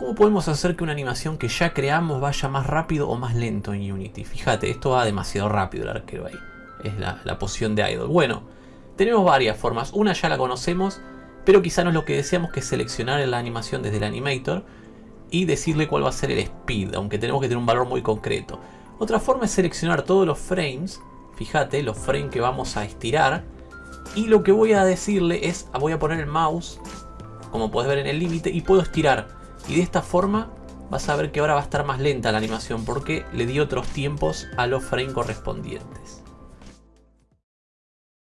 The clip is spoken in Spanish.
¿Cómo podemos hacer que una animación que ya creamos vaya más rápido o más lento en Unity? Fíjate, esto va demasiado rápido el arquero ahí. Es la, la poción de Idol. Bueno, tenemos varias formas. Una ya la conocemos, pero quizá no es lo que deseamos que es seleccionar la animación desde el animator y decirle cuál va a ser el speed, aunque tenemos que tener un valor muy concreto. Otra forma es seleccionar todos los frames, fíjate, los frames que vamos a estirar, y lo que voy a decirle es, voy a poner el mouse, como puedes ver en el límite, y puedo estirar. Y de esta forma vas a ver que ahora va a estar más lenta la animación porque le di otros tiempos a los frames correspondientes.